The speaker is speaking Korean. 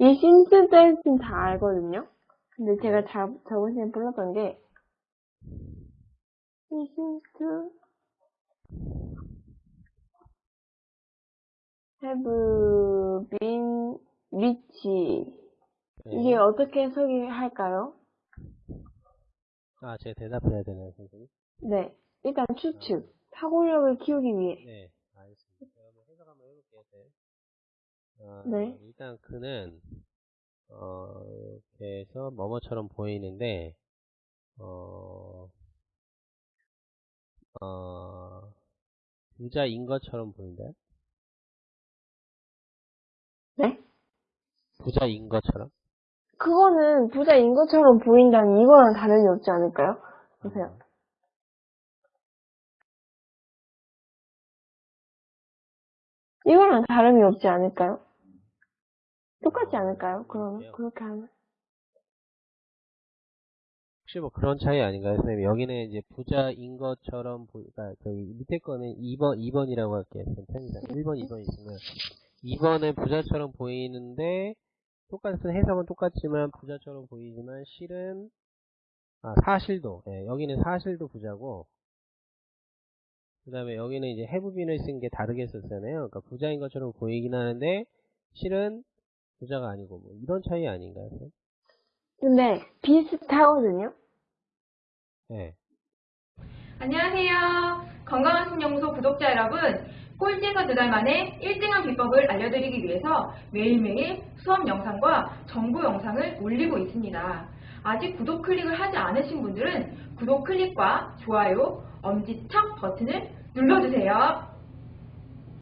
이 신스 댄스는 다 알거든요. 근데 제가 자, 저번 시간에 불렀던 게, 이 신스 have been rich. 네. 이게 어떻게 해석이 할까요? 아, 제가 대답해야 되나요, 선생님? 네. 일단 추측. 사고력을 키우기 위해. 네, 알겠습니다. 제가 한번 해석 한번 해볼게요. 네. 어, 네. 일단 그는 어, 이렇게 해서 뭐뭐처럼 보이는데 어, 어, 부자인 것처럼 보인다요? 네? 부자인 것처럼? 그거는 부자인 것처럼 보인다는 이거랑 다름이 없지 않을까요? 보세요. 이거랑 다름이 없지 않을까요? 똑같지 않을까요? 그러면 그렇게 하면 혹시 뭐 그런 차이 아닌가요, 선생님? 여기는 이제 부자인 것처럼 보이, 그러니까 저기 밑에 거는 2번, 2번이라고 할게요. 편입니다. 1번, 2번 있으면 2번은 부자처럼 보이는데 똑같은 해석은 똑같지만 부자처럼 보이지만 실은 아, 사실도 예, 여기는 사실도 부자고 그 다음에 여기는 이제 해부빈을 쓴 게 다르게 썼잖아요. 그러니까 부자인 것처럼 보이긴 하는데 실은 부자가 아니고 뭐 이런 차이 아닌가요? 선생님? 근데 비슷하거든요. 예. 안녕하세요. 건강한 신연구소 구독자 여러분. 꼴찌에서 두 달 만에 1등한 비법을 알려드리기 위해서 매일매일 수업 영상과 정보 영상을 올리고 있습니다. 아직 구독 클릭을 하지 않으신 분들은 구독 클릭과 좋아요, 엄지척 버튼을 눌러주세요.